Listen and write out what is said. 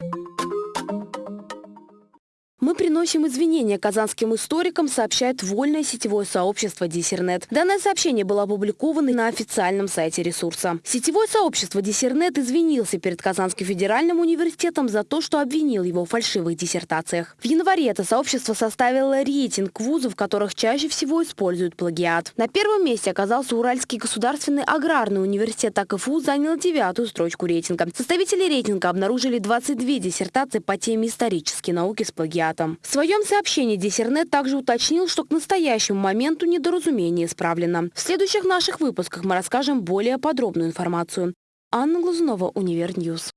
Мы приносим извинения казанским историкам, сообщает вольное сетевое сообщество Диссернет. Данное сообщение было опубликовано на официальном сайте ресурса. Сетевое сообщество Диссернет извинился перед Казанским федеральным университетом за то, что обвинил его в фальшивых диссертациях. В январе это сообщество составило рейтинг вузов, которых чаще всего используют плагиат. На первом месте оказался Уральский государственный аграрный университет АКФУ, занял девятую строчку рейтинга. Составители рейтинга обнаружили 22 диссертации по теме исторические науки с плагиатом. В своем сообщении Диссернет также уточнил, что к настоящему моменту недоразумение исправлено. В следующих наших выпусках мы расскажем более подробную информацию. Анна Глазунова, Univer News.